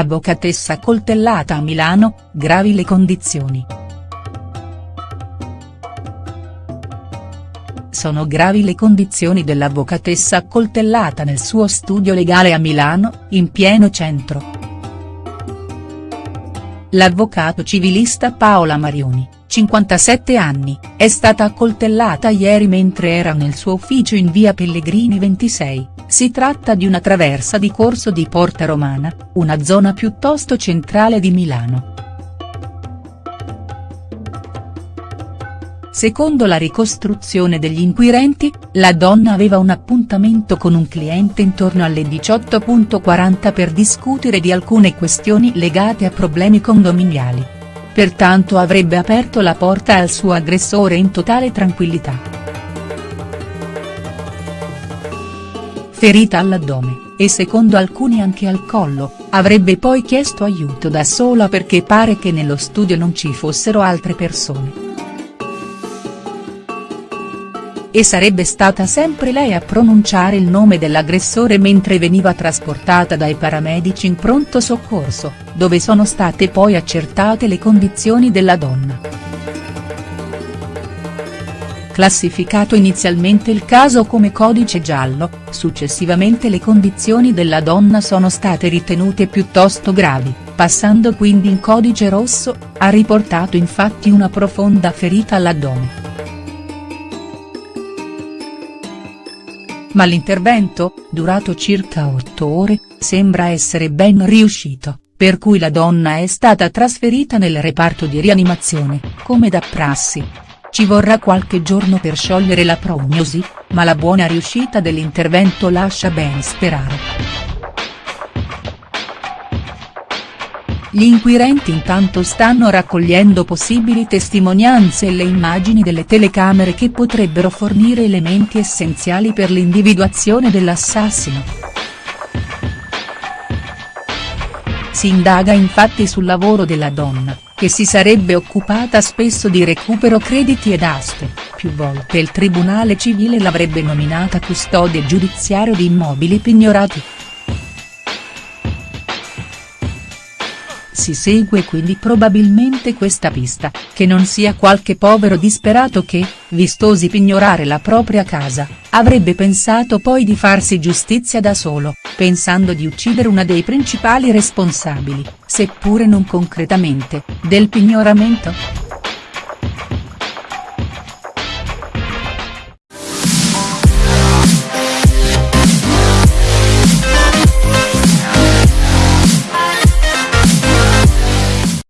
avvocatessa coltellata a Milano, gravi le condizioni. Sono gravi le condizioni dell'avvocatessa accoltellata nel suo studio legale a Milano, in pieno centro. L'avvocato civilista Paola Marioni, 57 anni, è stata accoltellata ieri mentre era nel suo ufficio in via Pellegrini 26, si tratta di una traversa di Corso di Porta Romana, una zona piuttosto centrale di Milano. Secondo la ricostruzione degli inquirenti, la donna aveva un appuntamento con un cliente intorno alle 18.40 per discutere di alcune questioni legate a problemi condominiali. Pertanto avrebbe aperto la porta al suo aggressore in totale tranquillità. Ferita all'addome, e secondo alcuni anche al collo, avrebbe poi chiesto aiuto da sola perché pare che nello studio non ci fossero altre persone e sarebbe stata sempre lei a pronunciare il nome dell'aggressore mentre veniva trasportata dai paramedici in pronto soccorso, dove sono state poi accertate le condizioni della donna. Classificato inizialmente il caso come codice giallo, successivamente le condizioni della donna sono state ritenute piuttosto gravi, passando quindi in codice rosso, ha riportato infatti una profonda ferita all'addome. Ma l'intervento, durato circa otto ore, sembra essere ben riuscito, per cui la donna è stata trasferita nel reparto di rianimazione, come da prassi. Ci vorrà qualche giorno per sciogliere la prognosi, ma la buona riuscita dell'intervento lascia ben sperare. Gli inquirenti intanto stanno raccogliendo possibili testimonianze e le immagini delle telecamere che potrebbero fornire elementi essenziali per l'individuazione dell'assassino. Si indaga infatti sul lavoro della donna, che si sarebbe occupata spesso di recupero crediti ed aste, più volte il tribunale civile l'avrebbe nominata custode giudiziario di immobili pignorati. Si segue quindi probabilmente questa pista, che non sia qualche povero disperato che, vistosi pignorare la propria casa, avrebbe pensato poi di farsi giustizia da solo, pensando di uccidere una dei principali responsabili, seppure non concretamente, del pignoramento?.